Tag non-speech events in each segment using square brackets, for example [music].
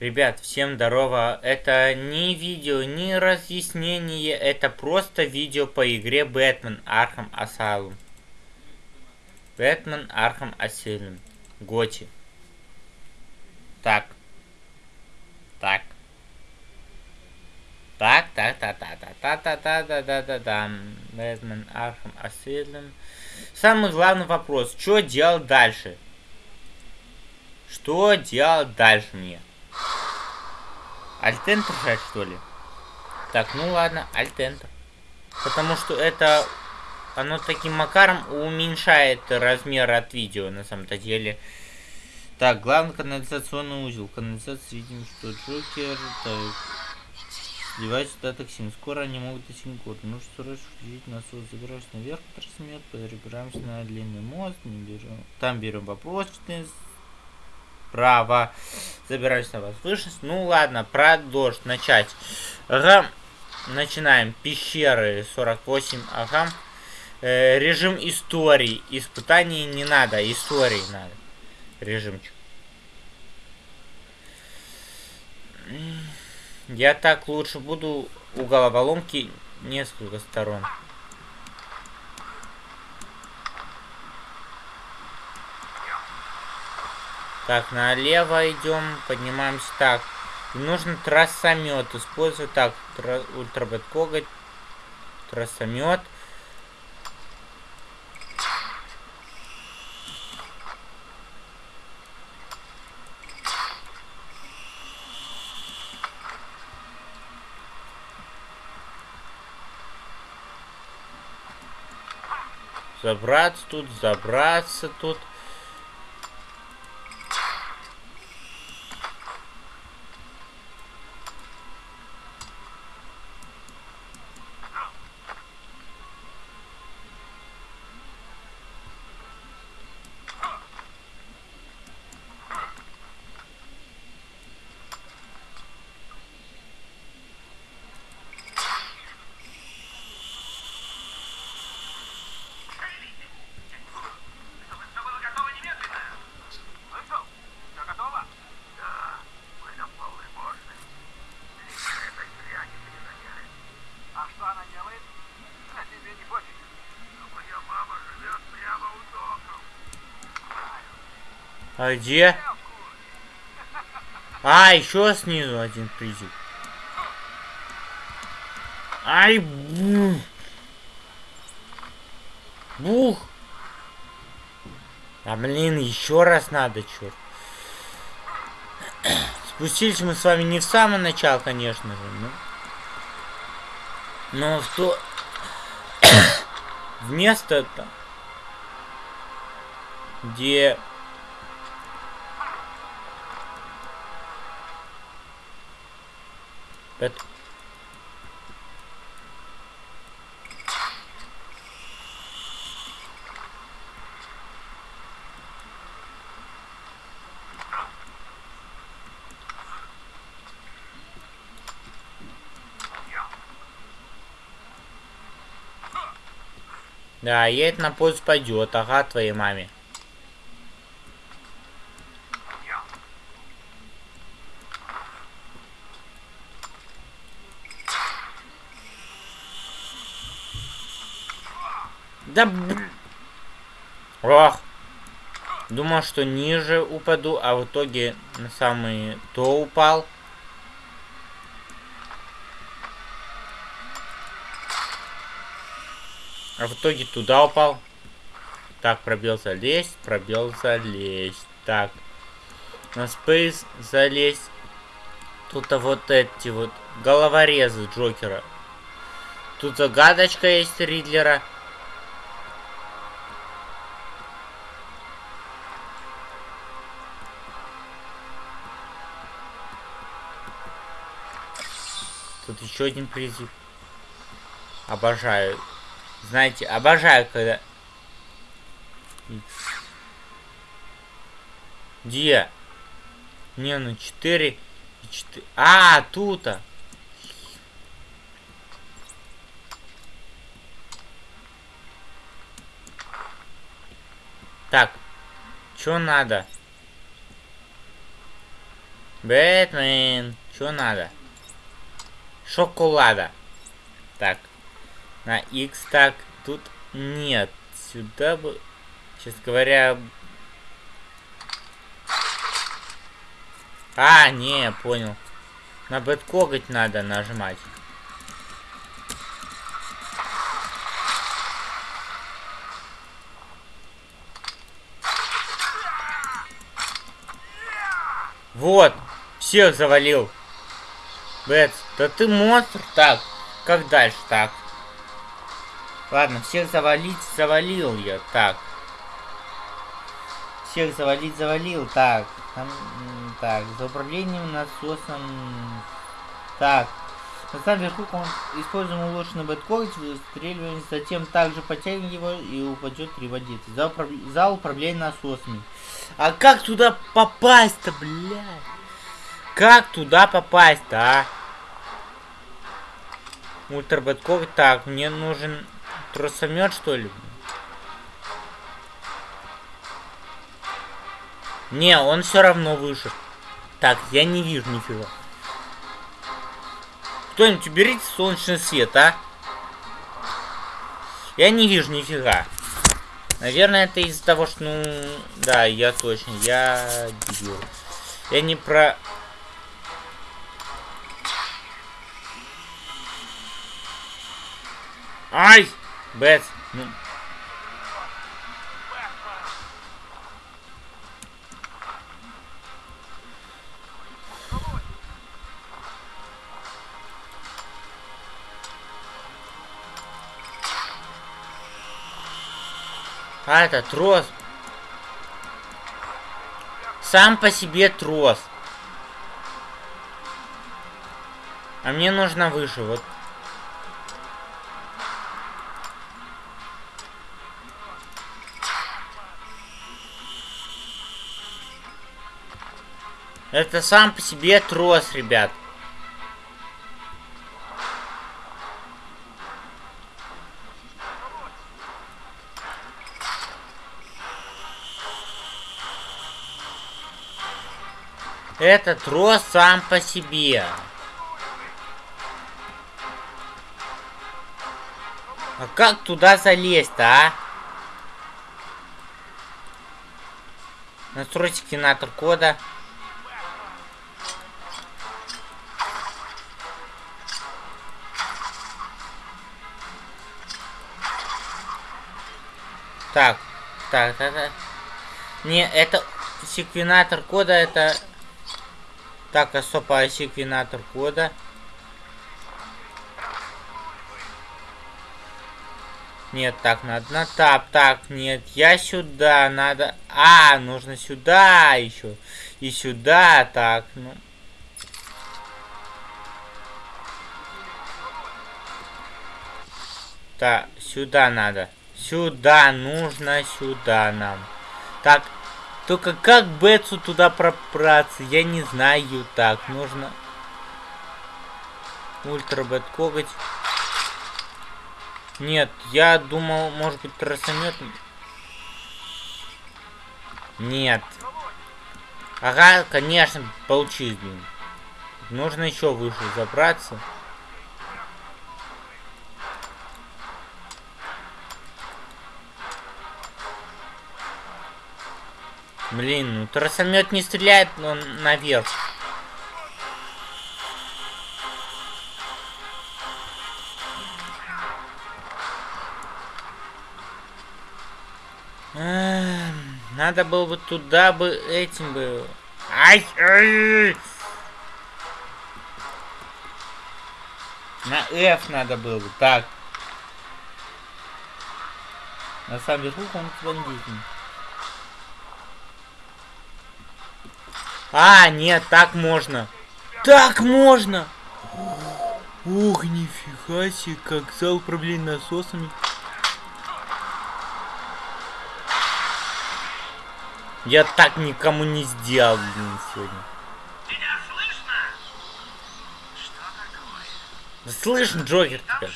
Ребят, всем здорово. Это не видео, не разъяснение, это просто видео по игре Batman Arkham Asylum. Batman Arkham Asylum. GOTY. Так. Так. Так, так, так, так, так, так, так, так, так, так, так. Batman Arkham Asylum. Самый главный вопрос, что делать дальше? Что делать дальше мне? Альтентер жать, что ли? Так, ну ладно, альтентер. Потому что это... Оно таким макаром уменьшает размер от видео, на самом-то деле. Так, главный канализационный узел. Канализация, видим, что Джокер... Так... Сливать сюда токсин. Скоро они могут достигнуть города. Нужно срочно включить насос. Забираемся наверх, трансмет, перебираемся на длинный мост. Не берем. Там берем вопрос 14 право. Забираюсь на возвышенность. Ну ладно, продолжить, начать. Ага. Начинаем. Пещеры 48. Ага. Э, режим истории. Испытаний не надо, истории надо. Режимчик. Я так лучше буду у головоломки несколько сторон. Так, налево идем, поднимаемся так. И нужно трассомет использовать. Так, тра ультрабет коготь. Трассомет. Забраться тут, забраться тут. А где? А, еще снизу один призыв. Ай, бух. Бух. А, блин, еще раз надо, черт. Спустились мы с вами не в самое начало, конечно же, но... Но в то... [coughs] Вместо-то... Где Это... Да, едет на поезд пойдет, ага, твоей маме. Да... Ох! Думал, что ниже упаду, а в итоге на самый то упал. А в итоге туда упал. Так, пробел залезть, пробел залезть. Так. На спейс залезть. Тут а вот эти вот головорезы Джокера. Тут загадочка есть Ридлера. Еще один призыв. Обожаю. Знаете, обожаю, когда... Где? Не, ну 4 и 4. А, тут -то. Так, что надо? Бэтмен. Что надо? Шоколада. Так. На X так. Тут нет. Сюда бы... Честно говоря... А, не, понял. На бэткоготь надо нажимать. Вот, всех завалил. Бэтс, да ты монстр. Так, как дальше? Так. Ладно, всех завалить, завалил я. Так. Всех завалить, завалил. Так. Там, так, за управлением насосом. Так. На самом верху он используем улучшенный бэткорч, выстреливаем, затем также подтягиваем его и упадет приводиться. За, управ... за управление насосами. А как туда попасть-то, блядь? Как туда попасть-то, а? Ультрабэткор. Так, мне нужен тросомет, что ли? Не, он все равно выше. Так, я не вижу нифига. Кто-нибудь уберите солнечный свет, а? Я не вижу нифига. Наверное, это из-за того, что, ну... Да, я точно, я. Я не про... Ай! Бэт, ну... А, это трос. Сам по себе трос. А мне нужно выше, вот. Это сам по себе трос, ребят. Это трос сам по себе. А как туда залезть-то, а? Настройте кинатор кода. Так, так, так, так. Не, это секвенатор кода, это так, особо секвенатор кода. Нет, так, надо на тап. Так, нет, я сюда, надо... А, нужно сюда еще. И сюда, так, ну... Так, сюда надо. Сюда, нужно сюда нам. Так, только как Бетсу туда пробраться? Я не знаю. Так, нужно... Ультра Бет коготь. Нет, я думал, может быть, тросомет. Нет. Ага, конечно, получилось, блин. Нужно еще выше забраться. Блин, ну тросомет не стреляет, но наверх. Надо было бы туда бы этим бы. Ай! ай! На F надо было бы. Так. На самом деле, он бандитный. А, нет, так можно. Так можно! Ух, нифига себе, как зал управления насосами. Я так никому не сделал, блин, сегодня. Меня слышно? Что такое? Слышно, Джокер тебя.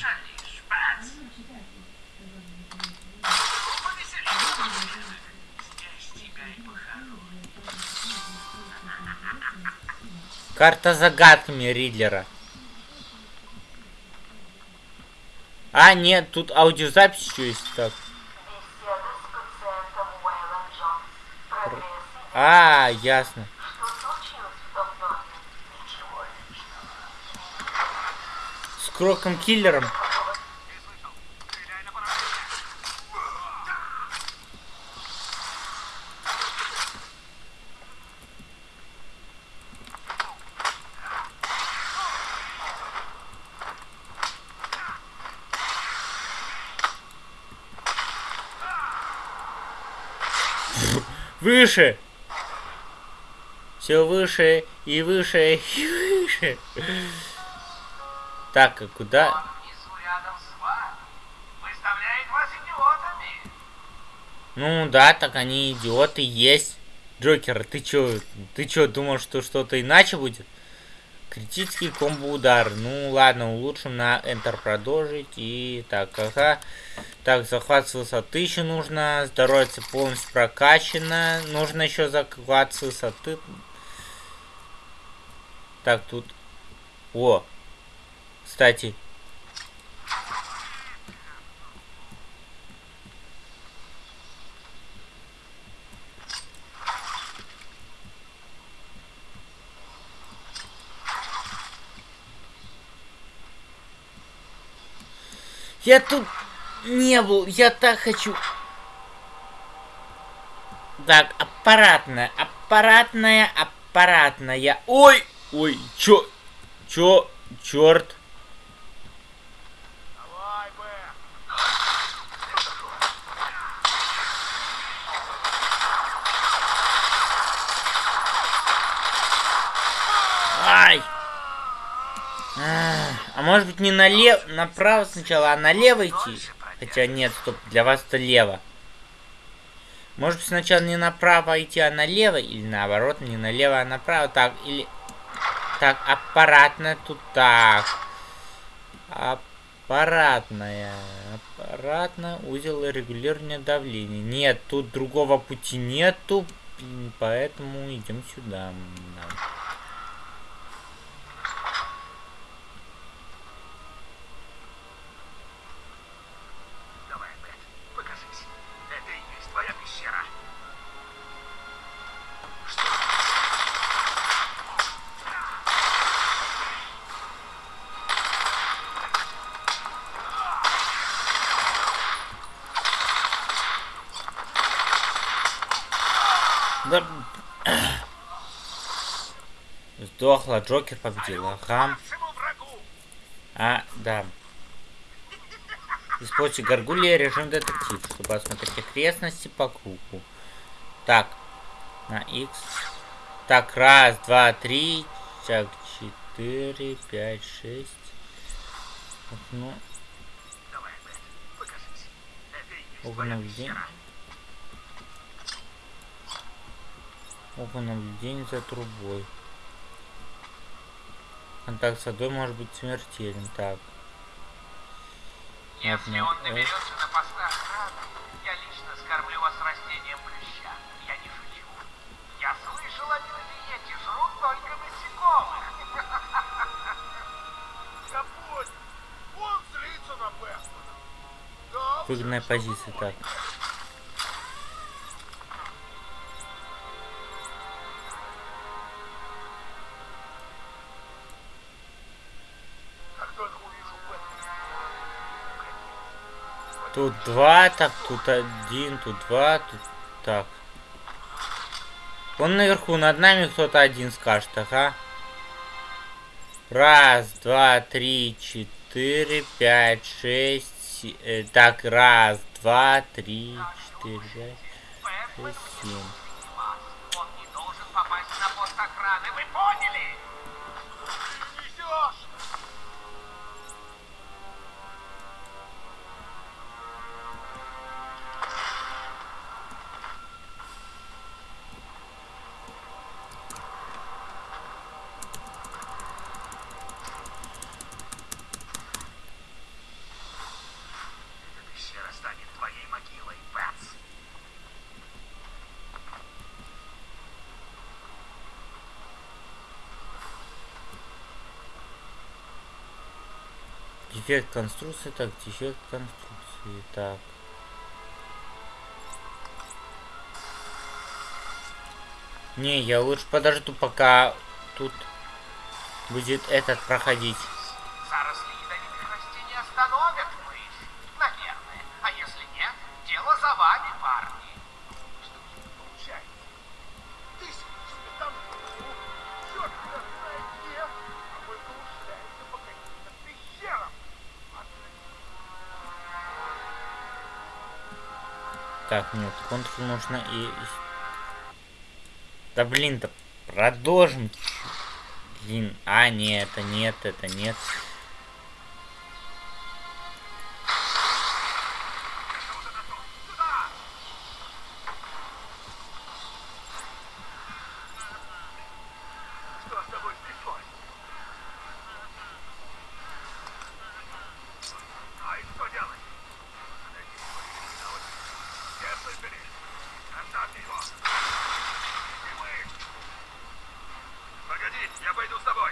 Карта загадками Ридлера. А, нет, тут аудиозапись еще есть. Так. А, ясно. С Кроком Выше! Все выше и выше и выше. Так, а куда? Ну да, так они идиоты есть. Джокер, ты чё, ты чё, думал, что что-то иначе будет? Критический комбо-удар. Ну ладно, улучшим на Enter продолжить. И так, ага. Так, захват с высоты еще нужно. Здоровье полностью прокачано. Нужно еще захват с высоты. Так, тут... О! Кстати, Я тут не был, я так хочу. Так, аппаратная, аппаратная, аппаратная. Ой, ой, чё, чё, черт. Давай, Бэм. Ай! А, а может быть не налево, направо сначала, а налево идти? Хотя нет, стоп, для вас это лево. Может быть сначала не направо идти, а налево, или наоборот, не налево, а направо, так, или... Так, аппаратная тут так. Аппаратная. Аппаратная узел регулирования давления. Нет, тут другого пути нету, поэтому идем сюда. Да. Сдохла, Джокер победил. Ага. А, да. Используйте горгулья режим детектив, чтобы осмотреть окрестности по кругу. Так, на X. Так, раз, два, три, так, четыре, пять, шесть. Ну, Оба наблюдения. наблюдение за трубой. Контакт с водой может быть смертелен. Так. Если Ладно, он наберется на постах охраны, я лично скормлю вас растением плюща. Я не шучу. Я слышал, они на диете жрут только насекомых. [laughs] Я понял. Он злится на Бэтмена. Выгодная позиция. Так. Тут два, так, тут один, тут два, тут так. Вон наверху над нами кто-то один скажет, ага. Раз, два, три, четыре, пять, шесть. э, так, раз, два, три, четыре, пять, шесть, семь. Дефект конструкции, так, дефект конструкции, так. Не, я лучше подожду, пока тут будет этот проходить. Так, нет, контур нужно и... Да блин, да продолжим. Блин, а, нет, это нет, это нет. Что с тобой стряслось? А и что делать? Все слышали? Оставьте его! И мы! Погоди, я пойду с тобой!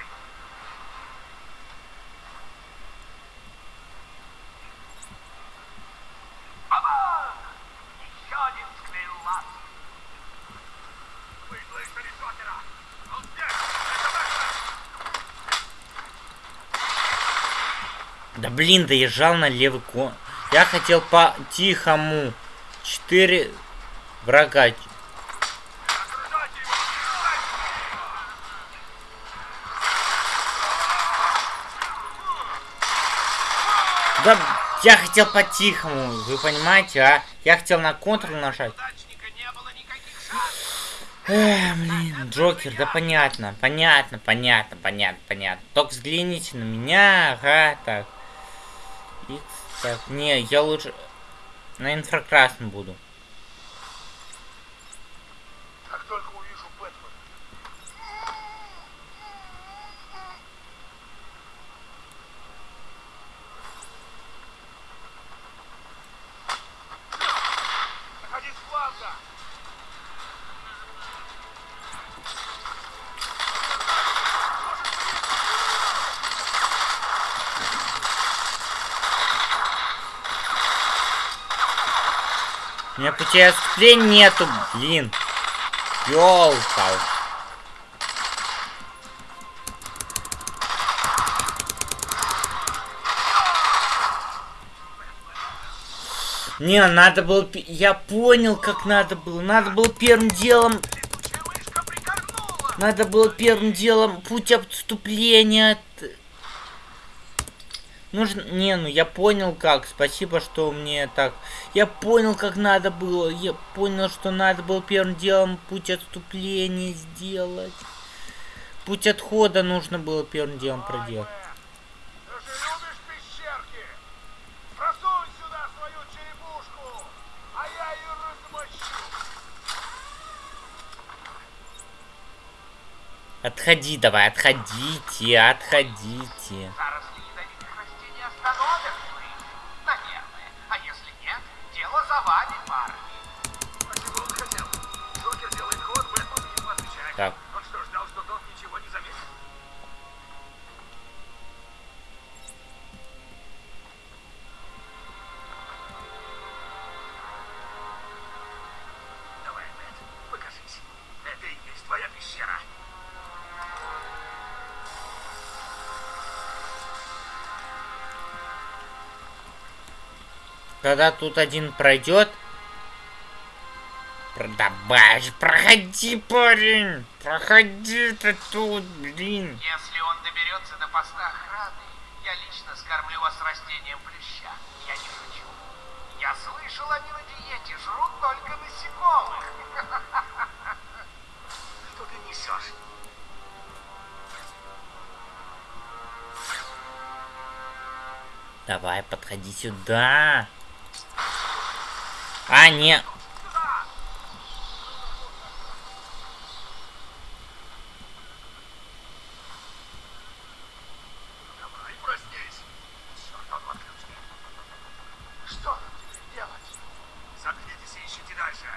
Оба! Еще один склеил лаз! Вы слышали Джокера? Он здесь! Это Да блин, доезжал на левый кон. Я хотел по-тихому. Четыре врага. Да я хотел по-тихому, вы понимаете, а? Я хотел на контрол нажать. Эх, блин, Джокер, да понятно, понятно, понятно, понятно, понятно. Только взгляните на меня, ага, так. Так, не, я лучше на инфракрасном буду. Отступления нету, блин. Ёлка. Не, надо было... Я понял, как надо было. Надо было первым делом... Надо было первым делом путь отступления. от- Нужно... Не, ну я понял как. Спасибо, что мне так... Я понял, как надо было. Я понял, что надо было первым делом путь отступления сделать. Путь отхода нужно было первым делом проделать. Отходи давай, отходите, отходите. Заросли Когда тут один пройдет... про- Давай, проходи, парень! Проходи ты тут, блин! Если он доберется до поста охраны, я лично скормлю вас растением плюща. Я не шучу. Я слышал, они на диете жрут только насекомых. [laughs] Что ты несешь? Давай, подходи сюда. А, не. Сюда! Давай, проснись. Черт, он в отключке. Что нам теперь делать? Заткнитесь и ищите дальше.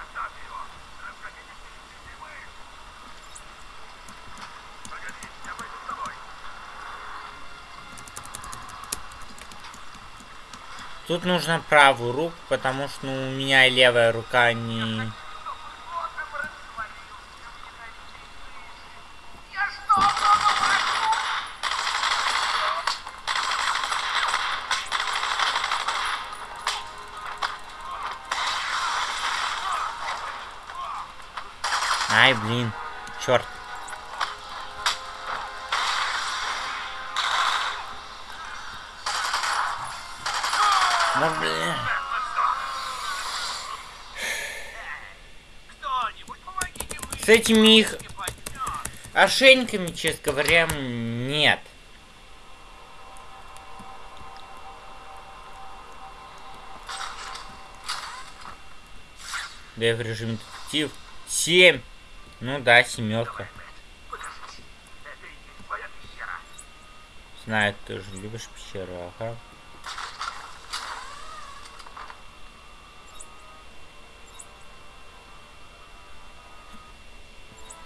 Оставьте его. Расходитесь, ищите мы. Погоди, я пойду Тут нужно правую руку, потому что ну, у меня левая рука не... Ай, блин. Черт. Ну, блин. С этими их ошейниками, честно говоря, нет. Да в режиме детектив. Семь. Ну да, семерка. Знаю, ты же любишь пещеру, ага. Ну, чтобы эти...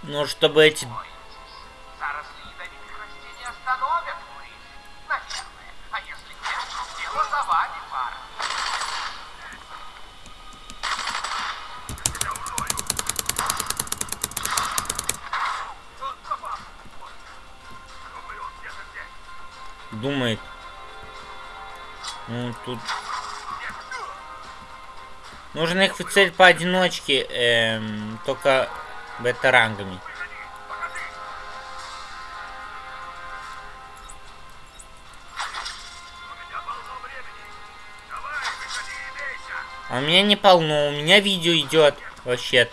Заросли ядовитых растений остановят мышь. Наверное. А если нет, дело за вами, парни. думает. Ну, тут... Нужно их цель поодиночке, эм, только бета-рангами. А у меня не полно, у меня видео идет вообще.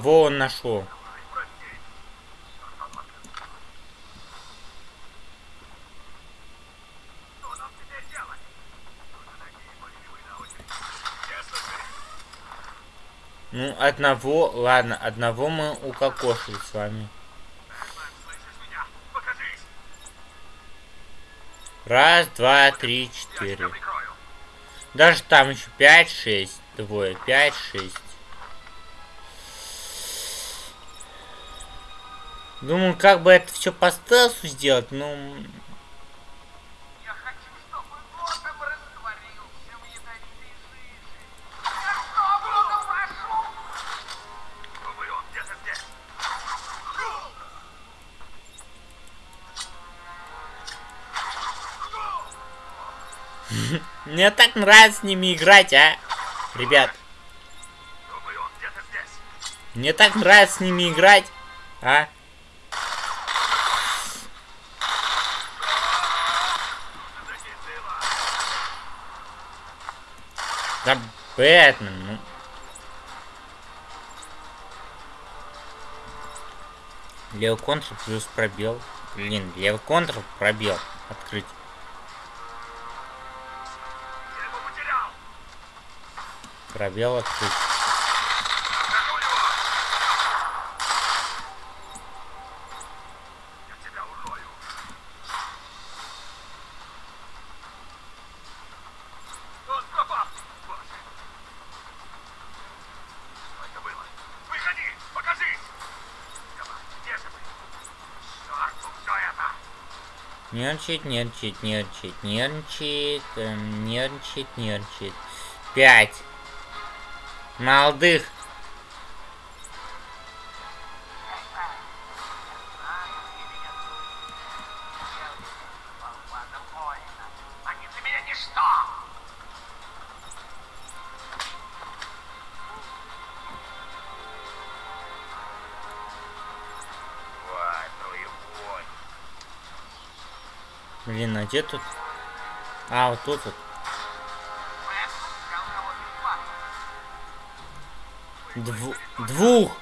Кого он нашел? Ну, одного, ладно, одного мы укокошили с вами. Раз, два, три, четыре. Даже там еще пять, шесть. Двое, пять, шесть. Думаю, как бы это все по стелсу сделать, ну... Где-то [laughs] здесь. Мне так нравится с ними играть, а? Ребят, мне так нравится с ними играть, а? Да Бэтмен, ну... Левый контр плюс пробел. Блин, левый контр пробел. Открыть. Пробел открыть. Нахожу его. Я тебя урою. Он пропал. Боже. Что это было? Выходи, покажись. Давай, где же вы? Черт, ну все это. Нервничает, нервничает, нервничает, нервничает, эм, нервничает, нервничает. Пять. Молодых. Блин, а где тут? А, вот тут вот. Дву- двух.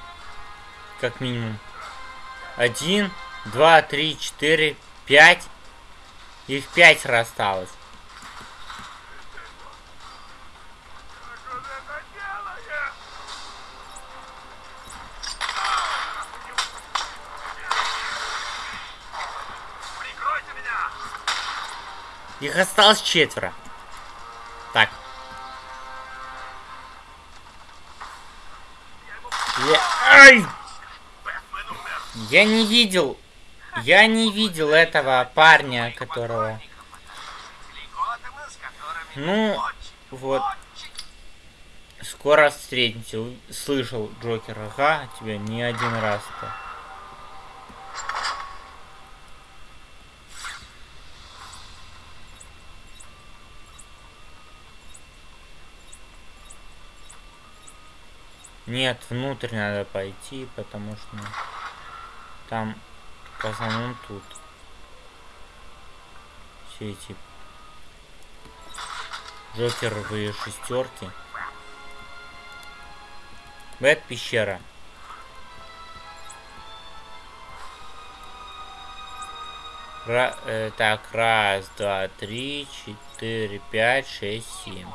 Как минимум. Один, два, три, четыре, пять. Их пятеро осталось. Осталось четверо. Так. Я... Ай! Я не видел. Я не видел этого парня, которого. Ну, вот. Скоро встретимся. Слышал Джокер. Ага, тебя не один раз-то. Нет, внутрь надо пойти, потому что там в основном тут все эти Джокеровые шестерки. Бэт пещера. Ра- э, так, раз, два, три, четыре, пять, шесть, семь.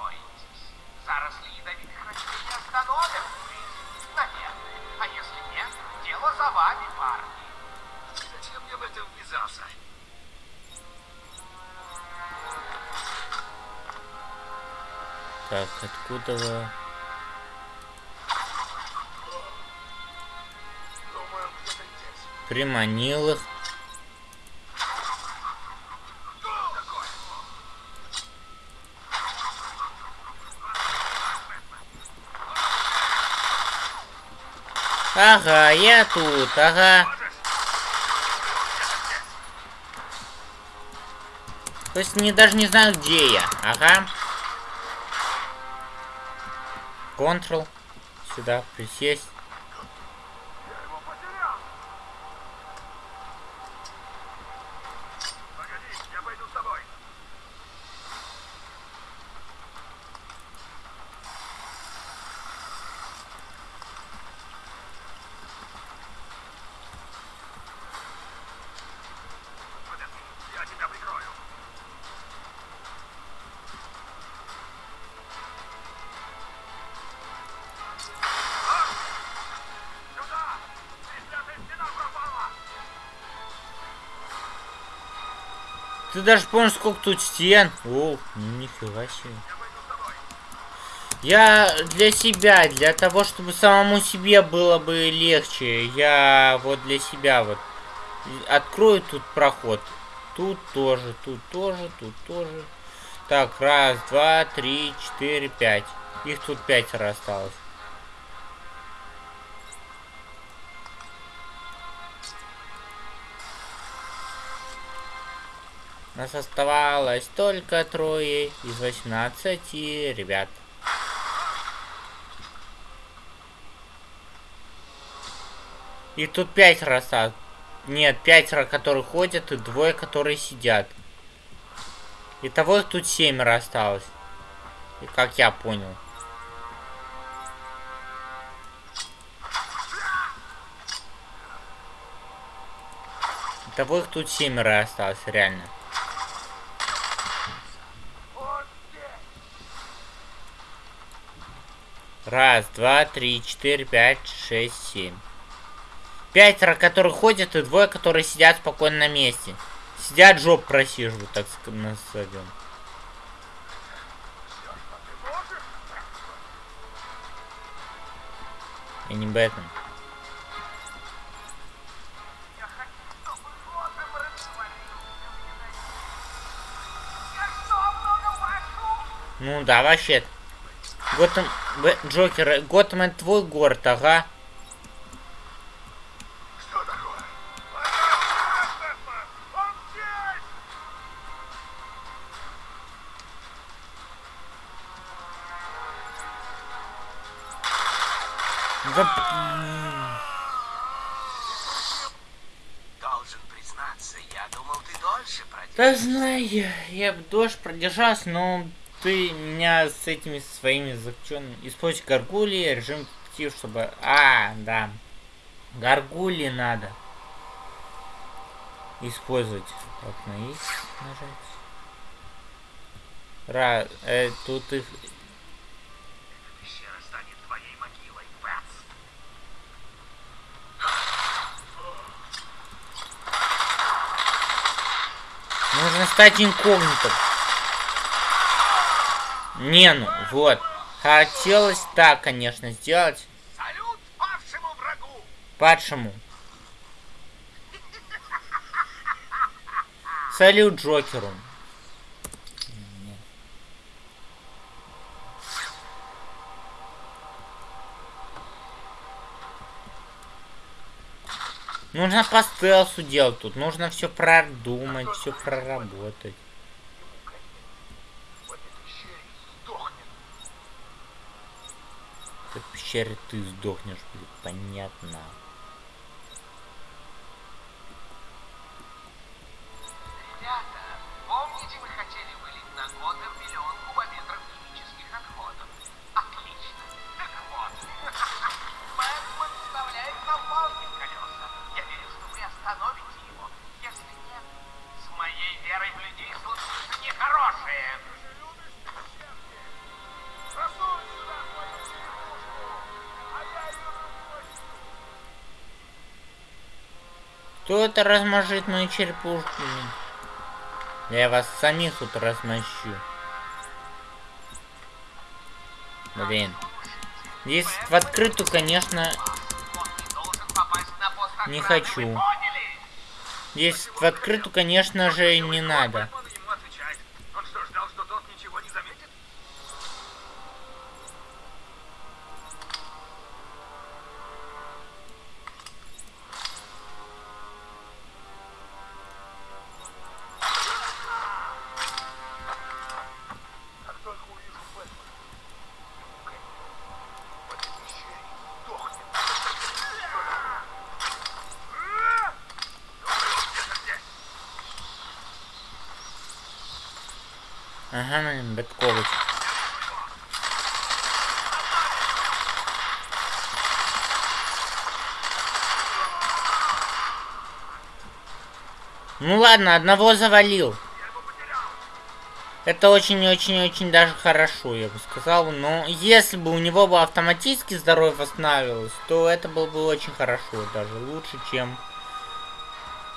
Так, откуда вы? Приманил их. Ага, я тут, ага. То есть они даже не знают, где я. Ага. Ctrl. Сюда присесть. Даже помнишь, сколько тут стен? О, нифига себе. Я для себя, для того, чтобы самому себе было бы легче, я вот для себя вот открою тут проход. Тут тоже, тут тоже, тут тоже. Так, раз, два, три, четыре, пять. Их тут пятеро осталось. Нас оставалось только трое из 18 ребят. И тут пятеро осталось. Нет, пятеро, которые ходят, и двое, которые сидят. Итого тут семеро осталось. И как я понял. Итого их тут семеро осталось, реально. Он здесь! Раз, два, три, четыре, пять, шесть, семь. Пятеро, которые ходят, и двое, которые сидят спокойно на месте. Сидят, жоп просиживают, так назовем. И не Бэтмен. Ну да, вообще. Готэм... Джокер, э, Готэм это твой город, ага. Да... Должен признаться, я думал, ты дольше продержишься. Да знаю, я, я бы дождь продержался, но ты меня с этими своими заключенными... Используй горгули, режим детектив, чтобы... А, да. Горгули надо. Использовать. Так, на X нажать. Ра... Э, тут их... Могилой. Нужно стать инкогнито. Не, ну, вот. Хотелось так, конечно, сделать. Салют павшему врагу! Падшему. Салют Джокеру. Нужно по стелсу делать тут. Нужно все продумать, все проработать. В этой пещере сдохнет. Пещере ты сдохнешь, блин, понятно. Это размажет мою черепушку? блин? Я вас самих тут размощу. Блин. Здесь в открытую, конечно, Он не хочу. Здесь в открытую, конечно же, не надо. Ага, Беткович. Ну ладно, одного завалил. Это очень-очень-очень даже хорошо, я бы сказал. Но если бы у него бы автоматически здоровье восстанавливалось, то это было бы очень хорошо. Даже лучше, чем...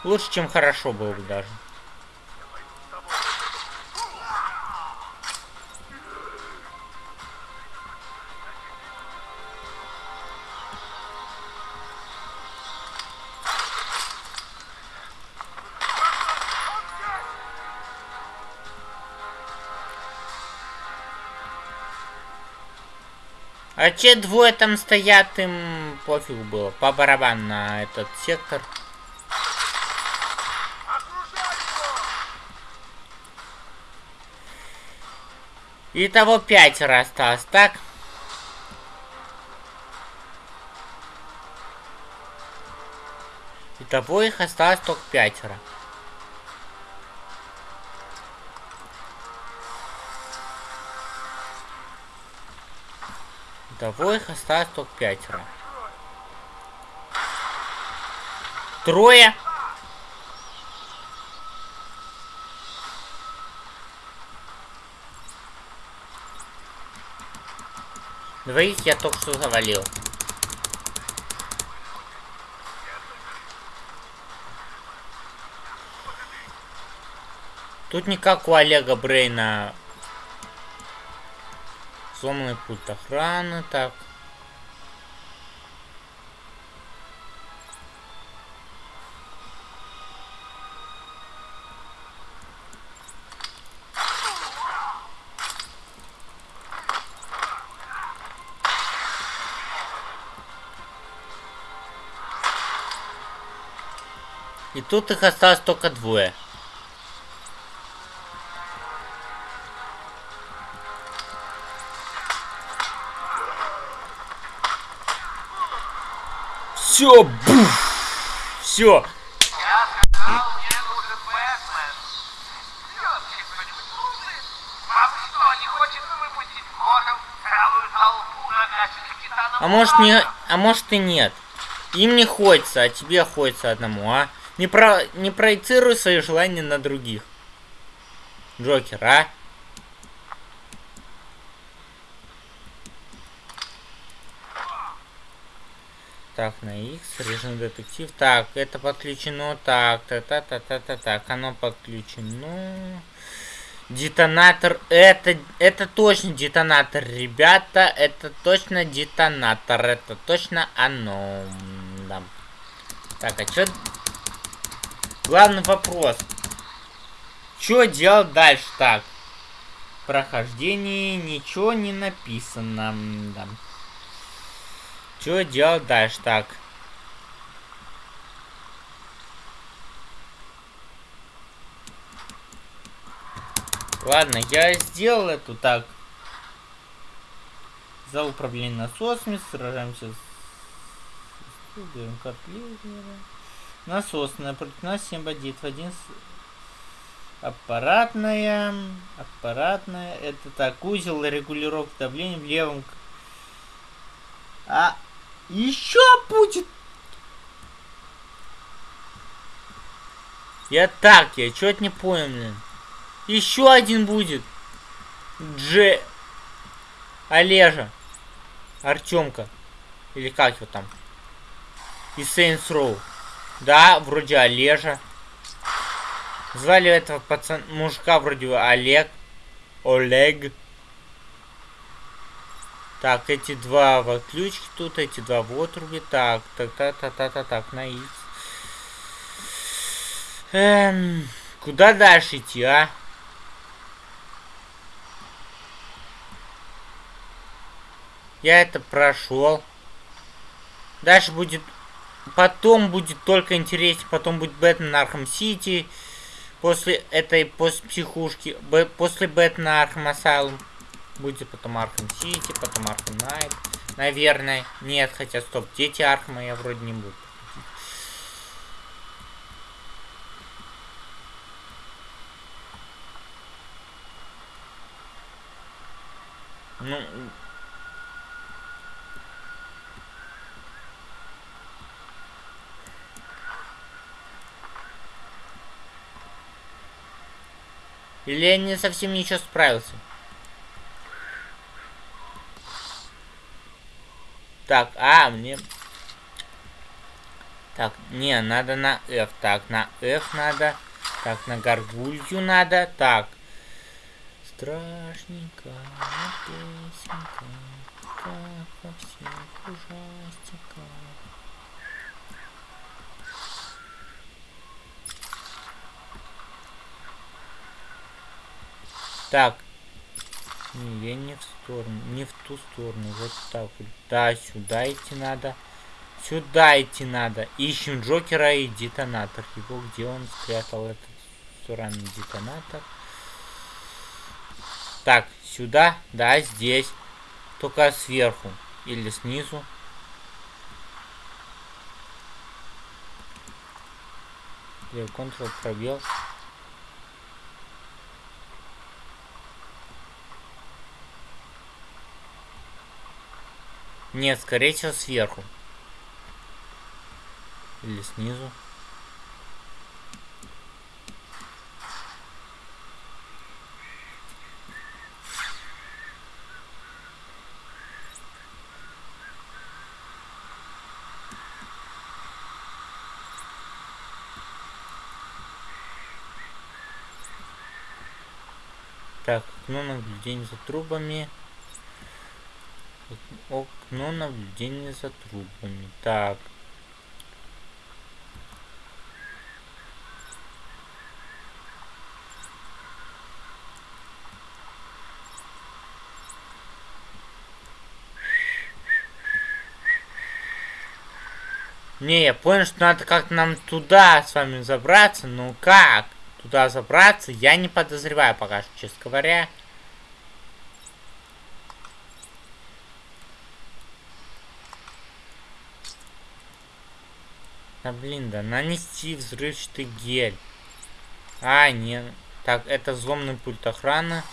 Лучше, чем хорошо было бы даже. А те двое там стоят, им пофигу было. По барабану на этот сектор. И того пятеро осталось, так? Итого их осталось только пятеро. Итого их осталось только пятеро. Трое. Двоих я только что завалил. Тут не как у Олега Брейна сломанный пульт охраны, так. И тут их осталось только двое. Толпу накачанных титанов? А может не, а может и нет. Им не хочется, а тебе хочется одному, а? Не про, не проецируй свои желания на других. Джокер, а? Так, на X, режим детектив. Так, это подключено. Так, та та та та та так, оно подключено. Детонатор, это, это точно детонатор, ребята, это точно детонатор, это точно оно. Да. Так, а чё... Главный вопрос. Что делать дальше? Так. Прохождение ничего не написано. Да. Что делать дальше? Так. Ладно, я сделал эту так. За управление насосами сражаемся с... Берем Насосная, против нас 7 бандитов. Один с... Аппаратная. Аппаратная. Это так, узел регулировки давления в левом. А еще будет. Я так, я чё-то не понял, блин. Еще один будет. Дже... Олежа. Артемка. Или как его там? И Saints Row. Да, вроде Олежа. Звали этого пацан... мужика вроде Олег. Олег. Так, эти два в отключке тут, эти два в отрубе. Так, так, так, так, так, так, так, на X. Эм, куда дальше идти, а? Я это прошел. Дальше будет... Потом будет только интереснее. Потом будет Batman Arkham City. После этой, после психушки. Б, после Бэтмена Arkham Asylum. Будет потом Arkham City, потом Arkham Knight. Наверное. Нет, хотя стоп. Дети Архама я вроде не буду. Ну, Или я не совсем ничего справился? Так, а, мне... Так, не, надо на F. Так, на F надо. Так, на горгулью надо. Так. Страшненько, песенка, как во всех ужастиках. Так. Не, я не в сторону, не в ту сторону. Вот так вот. Да, сюда идти надо. Сюда идти надо. Ищем Джокера и детонатор. Его где он спрятал этот сраный детонатор. Так, сюда, да, здесь. Только сверху. Или снизу. Ctrl пробел. Нет, скорее всего сверху. Или снизу. Так, окно наблюдения за трубами. Окно наблюдения за трубами. Так. Не, я понял, что надо как-то нам туда с вами забраться. Ну как? Туда забраться я не подозреваю пока что, честно говоря. Да блин, да нанести взрывчатый гель. А, не. Так, это взломный пульт охраны.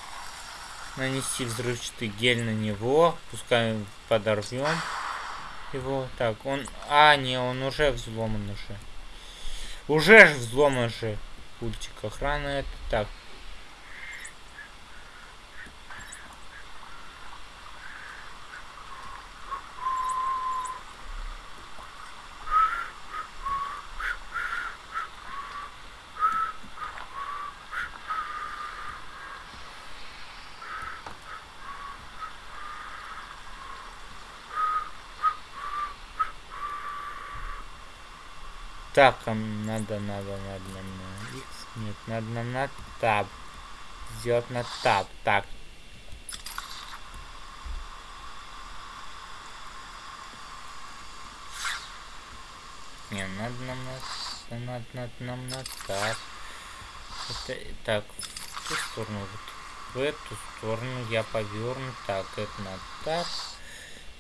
Нанести взрывчатый гель на него. Пускай подорвем его. Так, он... А, не, он уже взломан уже. Уже же взломан же. Пультик охраны. Это так. Так, а надо, надо, надо на X. Нет, надо нам на Tab. Сделать на Tab. Так. Не, надо нам на... Надо, надо нам на Tab. Это, так, в ту сторону, вот. В эту сторону я поверну. Так, это на Tab.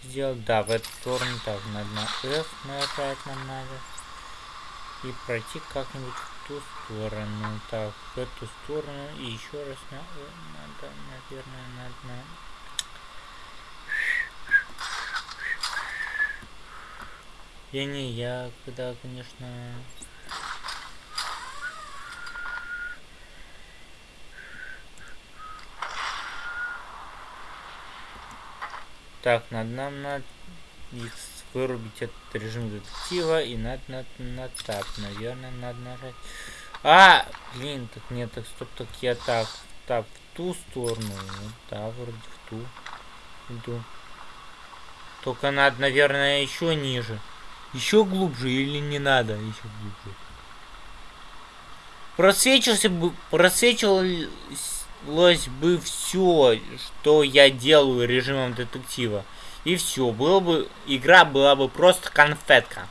Сделать, да, в эту сторону. Так, надо на F нажать нам надо и пройти как-нибудь в ту сторону. Так, в эту сторону и еще раз на... Надо, наверное, надо на... Я не, я когда, конечно... Так, надо нам надо вырубить этот режим детектива и надо на, на тап, наверное, надо нажать. А, блин, так нет, так стоп, так я так, так, в ту сторону, ну, да, вроде в ту иду. Только надо, наверное, еще ниже. Еще глубже или не надо еще глубже? Просвечился бы, просвечивалось бы все, что я делаю режимом детектива. И все, было бы, игра была бы просто конфетка.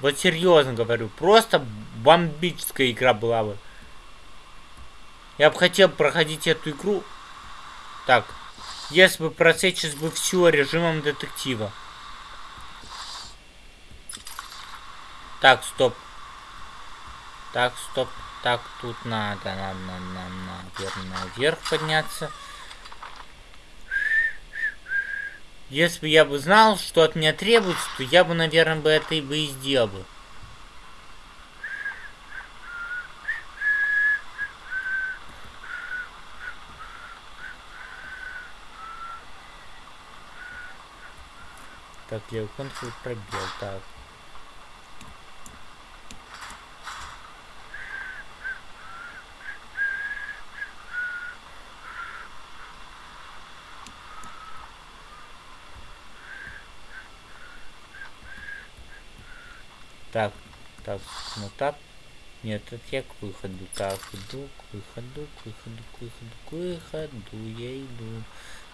Вот серьезно говорю, просто бомбическая игра была бы. Я бы хотел проходить эту игру. Так, если бы просечь бы все режимом детектива. Так, стоп. Так, стоп. Так, тут надо нам, нам, нам, наверное, наверх подняться. Если бы я бы знал, что от меня требуется, то я бы, наверное, бы это и бы и сделал бы. Так, левый контроль пробел, так. Так, так, ну так. Нет, это я к выходу. Так, иду к выходу, к выходу, к выходу, к выходу, я иду.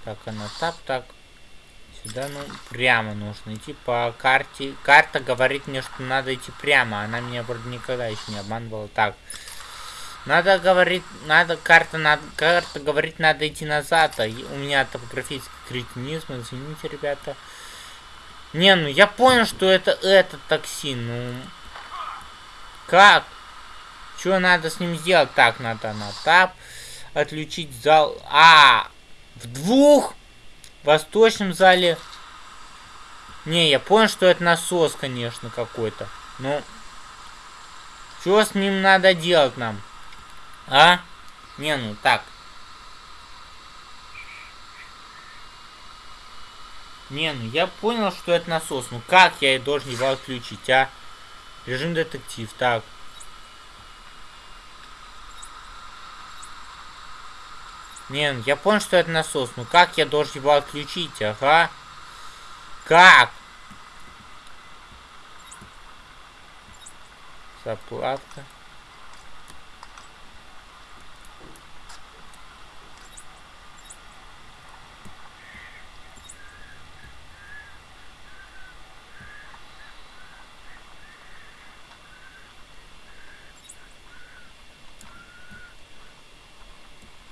Так, она тап, так. Сюда, ну, прямо нужно идти по карте. Карта говорит мне, что надо идти прямо. Она меня вроде никогда еще не обманывала. Так. Надо говорить, надо, карта, надо, карта говорит, надо идти назад. А у меня топографический кретинизм, извините, ребята. Не, ну я понял, что это этот токсин. Ну как? Что надо с ним сделать? Так, надо на тап. Отключить зал. А, в двух восточном зале. Не, я понял, что это насос, конечно, какой-то. Ну, что с ним надо делать нам? А? Не, ну так. Не, ну я понял, что это насос. Ну как я должен его отключить, а? Режим детектив, так. Не, ну я понял, что это насос. Ну как я должен его отключить, ага? Как? Заплатка.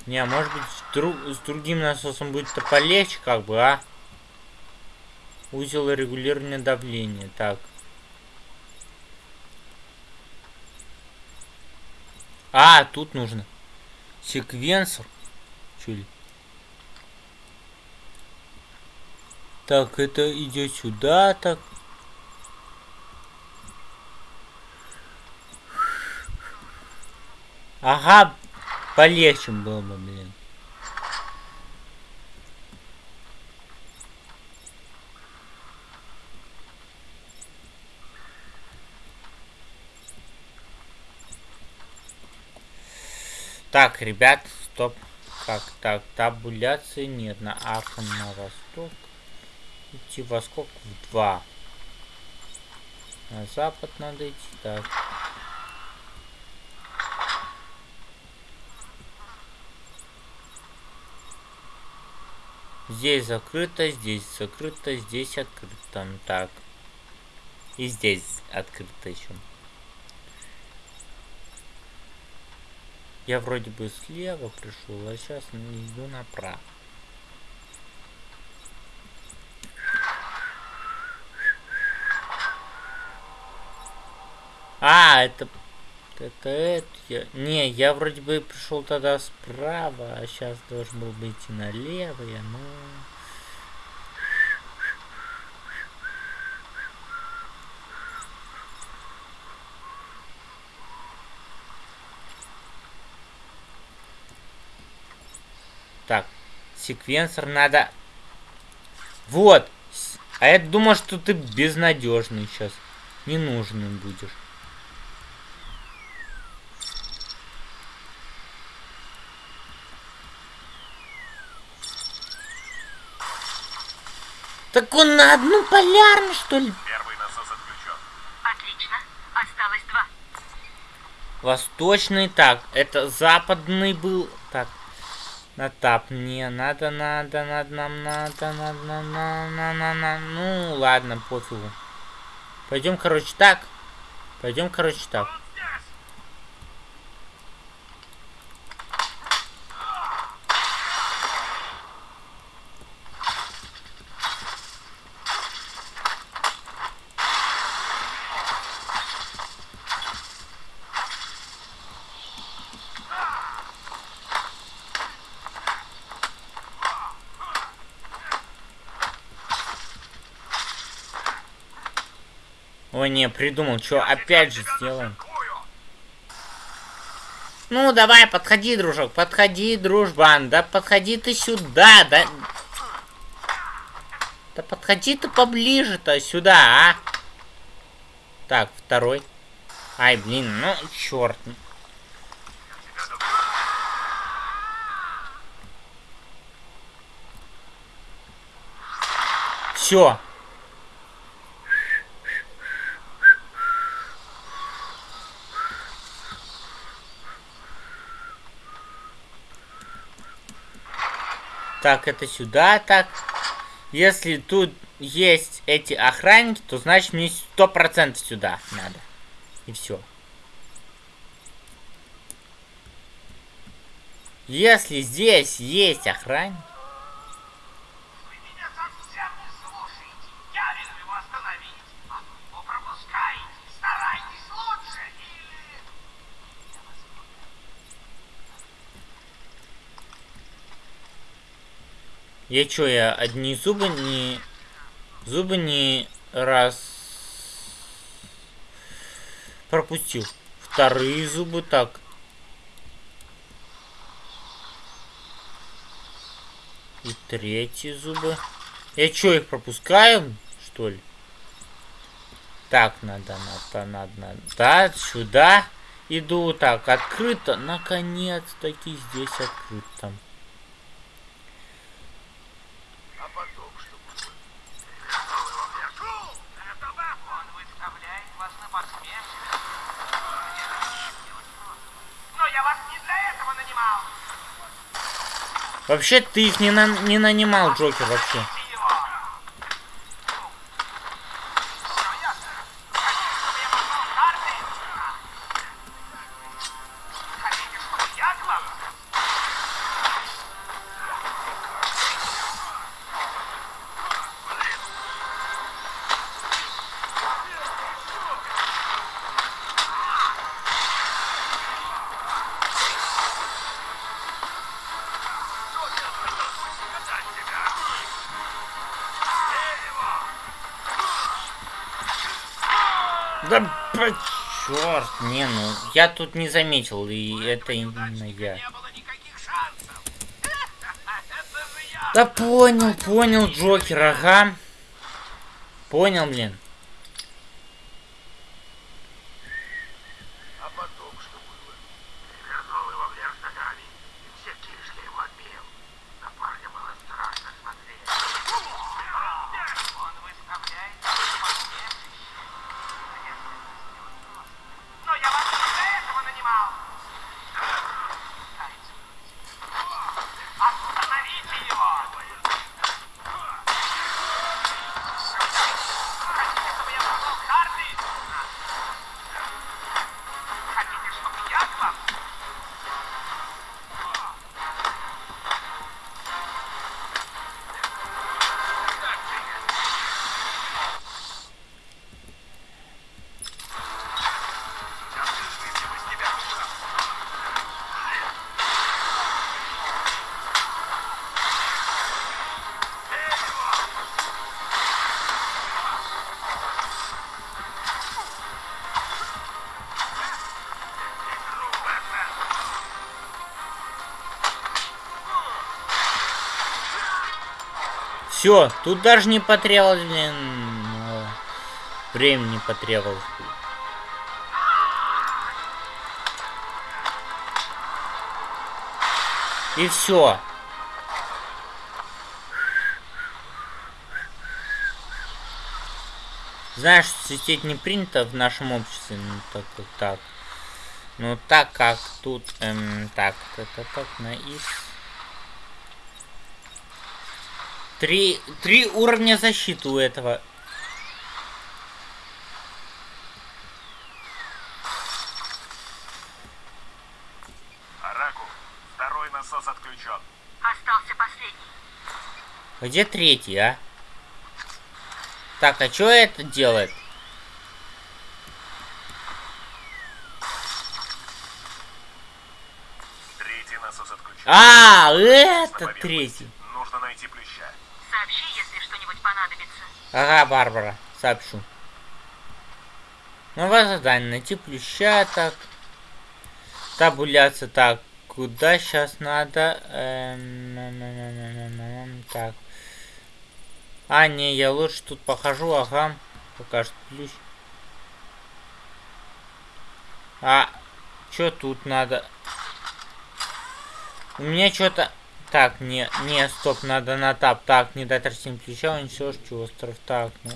Не, а может быть, с, друг, с другим насосом будет-то полегче, как бы, а? Узел регулирования давления. Так. А, тут нужно. Секвенсор. Чули? Так, это идет сюда, так. Ага, Полегче было бы, блин. Так, ребят, стоп. Как так? Табуляции нет. На Ахм на восток. Идти во сколько? В два. На запад надо идти. Так. Здесь закрыто, здесь закрыто, здесь открыто. Так. И здесь открыто еще. Я вроде бы слева пришел, а сейчас иду направо. А, это... Это это я... Не, я вроде бы пришел тогда справа, а сейчас должен был бы идти налево, я, ну... Так, секвенсор надо... Вот! А я думал, что ты безнадежный сейчас. Ненужный будешь. Так он на одну полярну, что ли? Первый насос отключен. Отлично. Осталось два. Восточный, так, это западный был. Так, на тап, не, надо, надо, надо, нам надо, надо, на, на, на, на, на, ну, ладно, пофигу. Пойдем, короче, так. Пойдем, короче, так. Придумал, что опять же сделаем. Ну, давай, подходи, дружок, подходи, дружбан, да подходи ты сюда, да... Да подходи ты поближе-то сюда, а? Так, второй. Ай, блин, ну, черт. Все. Так, это сюда, так. Если тут есть эти охранники, то значит мне сто процентов сюда надо. И все. Если здесь есть охранник, Вы меня совсем не слушаете. Я велю его остановить. А вы пропускаете. Старайтесь лучше или... Я вас я чё, я одни зубы не... Зубы не раз... Пропустил. Вторые зубы так. И третьи зубы. Я чё, их пропускаю, что ли? Так, надо, надо, надо, надо. Да, сюда иду. Так, открыто. Наконец-таки здесь открыто. А потом что будет? Готовы во вверху? Готово? Он выставляет вас на посмешище. Но я вас не для этого нанимал. Вообще, ты их не, на- не нанимал, Джокер, вообще. Черт, не, ну, я тут не заметил, и это именно я. Да понял, понял, Джокер, ага. Понял, блин. Все, тут даже не потребовалось, блин, э, времени потребовалось. И все. Знаешь, сидеть не принято в нашем обществе, ну так как так. Ну так как тут, эм, так, так, так, так, на X. Три, три уровня защиты у этого. Араку, второй насос отключен. Остался последний. Где третий, а? Так, а что это делает? Третий насос отключен. А, это третий. Нужно найти плюща. Сообщи, если что-нибудь понадобится. Ага, Барбара, сообщу. Новое задание. Найти плюща, так. Табуляция, так. Куда сейчас надо? Эм, Так. А, не, я лучше тут похожу, ага. Покажет плющ. А, что тут надо? У меня что-то... Так, не, не, стоп, надо на тап. Так, не дать растениям плеча, уничтожить остров. Так, ну.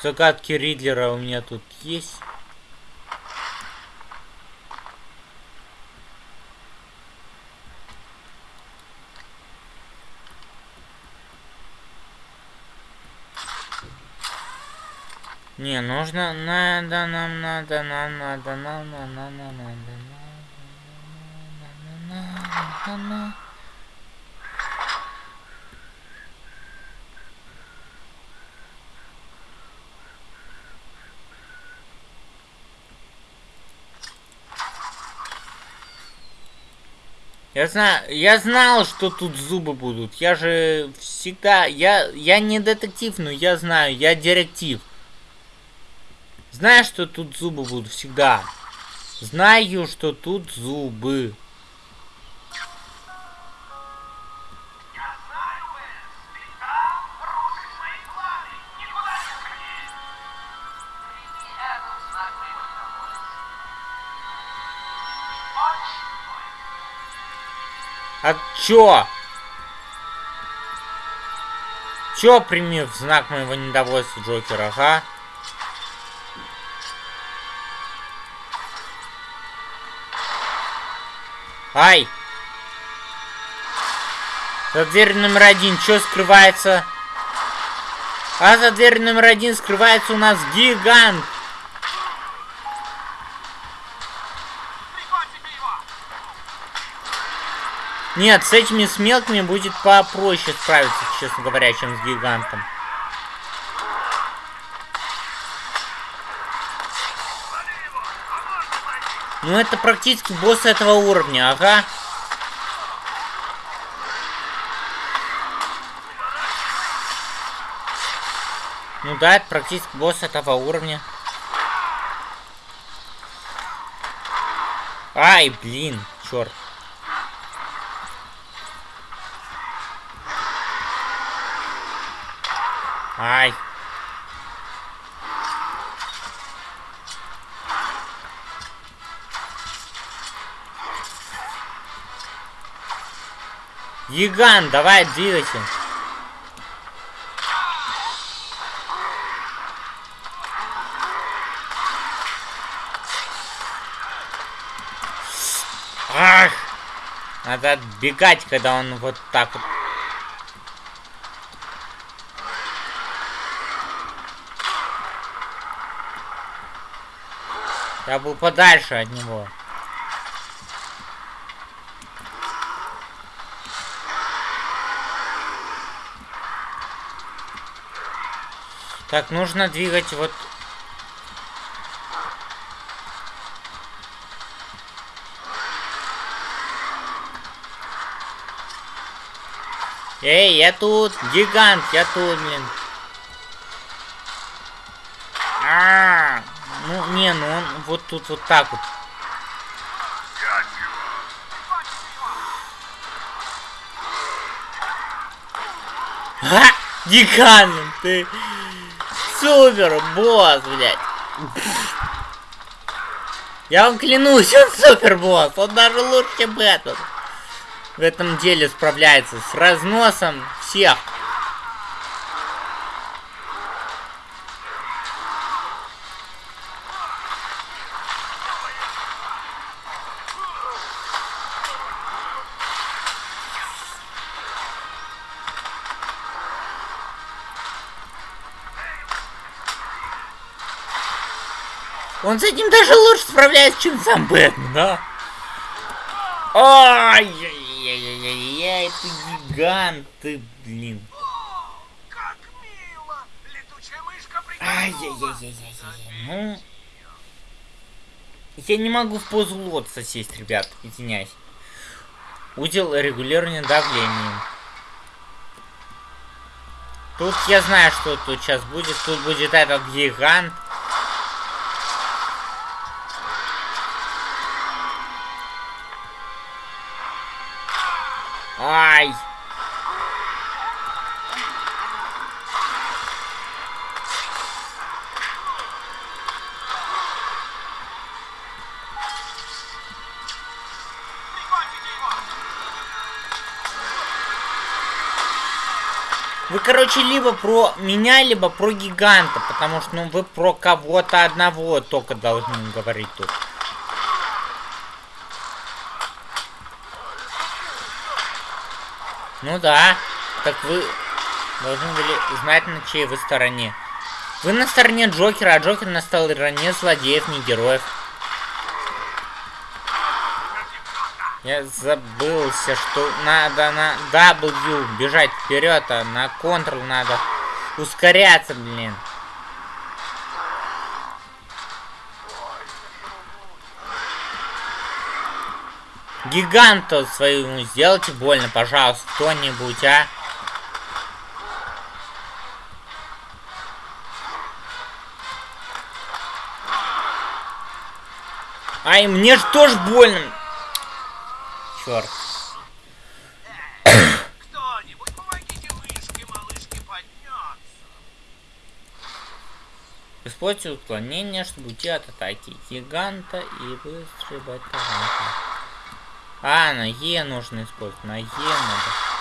Загадки Ридлера у меня тут есть. Не, нужно, надо, нам надо, нам надо, нам надо, нам надо, надо, надо. Я знаю, я знал, что тут зубы будут. Я же всегда, я, я не детектив, но я знаю, я директив. Знаю, что тут зубы будут всегда. Знаю, что тут зубы. А чё? Чё прими в знак моего недовольства, Джокер, ага? Ай! За дверью номер один, что скрывается? А за дверью номер один скрывается у нас гигант. Нет, с этими с мелкими будет попроще справиться, честно говоря, чем с гигантом. Ну это практически босс этого уровня, ага. Ну да, это практически босс этого уровня. Ай, блин, черт. Ай. Гигант, давай двигайся. Ах! Надо отбегать, когда он вот так вот. Я был подальше от него. Так, нужно двигать вот... Эй, я тут, гигант, я тут, блин. Не, ну он вот тут вот так вот. А! Деканом ты! Супер, босс, блядь! Я вам клянусь, он супер босс! Он даже лучше, чем Бэтмен! В этом деле справляется с разносом всех. Он с этим даже лучше справляется, чем сам Бэтмен, да? Ай-яй-яй-яй-яй, ты гигант, ты, блин. Ай-яй-яй-яй-яй-яй. Ну... Я не могу в позу лотоса сесть, ребят, извиняюсь. Удел регулирования давления. Тут я знаю, что тут сейчас будет. Тут будет этот гигант. Ай! Вы, короче, либо про меня, либо про гиганта, потому что, ну, вы про кого-то одного только должны говорить тут. Ну да, так вы должны были знать, на чьей вы стороне. Вы на стороне Джокера, а Джокер на стороне злодеев, не героев. Я забылся, что надо на W бежать вперед, а на Ctrl надо ускоряться, блин. Гиганту своему сделайте больно, пожалуйста, кто-нибудь, а? Ай, мне же тоже больно. Черт. Используйте уклонение, чтобы уйти от атаки гиганта и быстрый батаранка. А, на Е нужно использовать. На Е надо.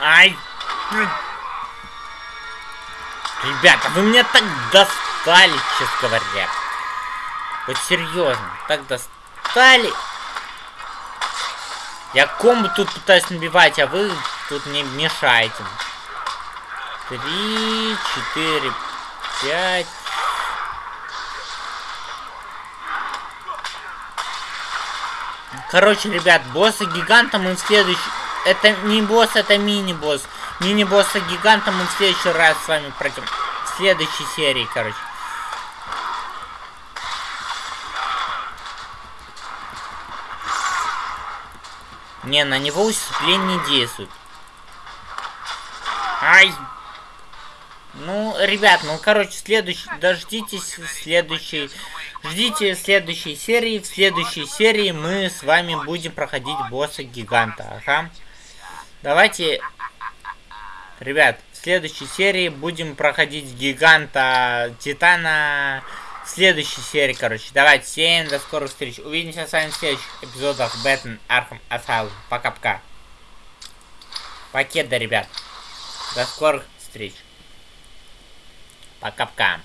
Ай! Ребята, вы меня так достали, честно говоря. Вот серьезно, так достали. Я комбо тут пытаюсь набивать, а вы тут мне мешаете. Три, четыре, пять. Короче, ребят, босса гиганта мы в следующий... Это не босс, это мини-босс. Мини-босса гиганта мы в следующий раз с вами пройдем. В следующей серии, короче. Не, на него усыпление не действует. Ай! Ну, ребят, ну, короче, следующий... Дождитесь следующей... Ждите следующей серии. В следующей серии мы с вами будем проходить босса гиганта. Ага. Давайте... Ребят, в следующей серии будем проходить гиганта Титана. Следующей серии, короче. Давайте, всем до скорых встреч. Увидимся с вами в следующих эпизодах Batman Arkham Asylum. Пока-пока. Покеда, ребят. До скорых встреч. Пока-пока.